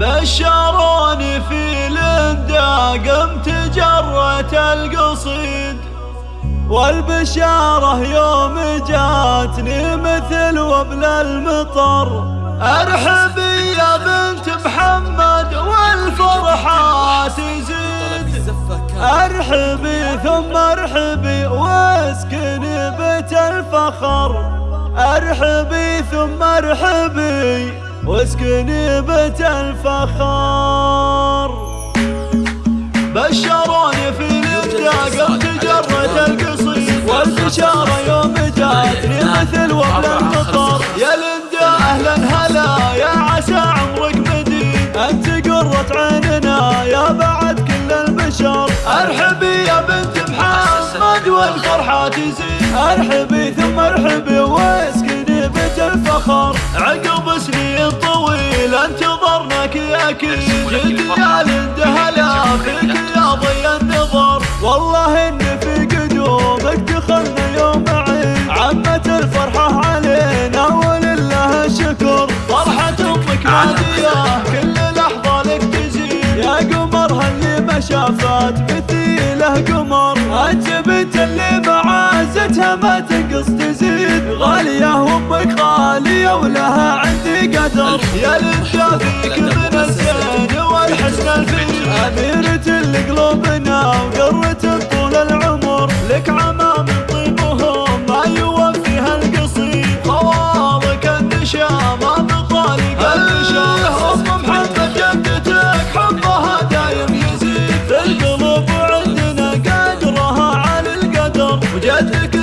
بشروني في لندا قمت جرة القصيد. والبشارة يوم جاتني مثل وبل المطر. ارحبي يا بنت محمد والفرحة تزيد ارحبي ثم ارحبي واسكني بيت الفخر. ارحبي ثم ارحبي واسكني بيت الفخر بشروني في الابداع قمت جرة القصيد والبشارة يوم جاتني مثل وبل المطر يا لندا أهلا هلا يا عسى عمرك مديد أنت قرة عيننا يا بعد كل البشر. ارحبي يا بنت محمد والفرحة تزيد. ارحبي ثم ارحبي واسكني بيت الفخر عقب سنين طويلة انتظرناك أكيد جد يا لندا هلا فيك يا ضي النظر. والله ان في قدومك دخلنا يوم عيد عمت الفرحة علينا ولله الشكر. فرحة أمك نادية كل لحظة لك تزيد يا قمرها اللي ما شافت مثيله قمر؟ أنت بنت اللي معازتها ما تنقص تزيد غالية وأمك غالية ولها عندي قدر. يا لندا فيك من الزين والحسن الفيل أميرة القلوبنا وقرة طول العمر. لك عمام طيبهم ما يوفيها القصير. خوالك النشامة بطالق النشام. أم محمد جدتك حبها دايم يزيد. في القلوب وعندنا قدرها على القدر. وجدك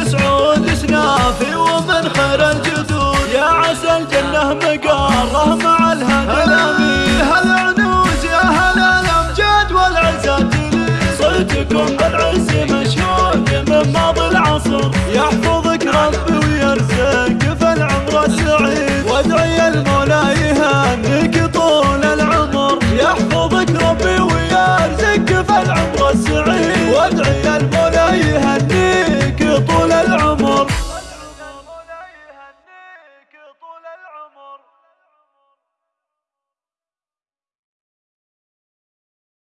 له مقاره مع الهدى هلا عنوز يا هلا الامجاد والعزات صوتكم بالعز مشهود من ماضي العصر يحفظك ربي ويرزقك فالعمر سعيد وادعي المولى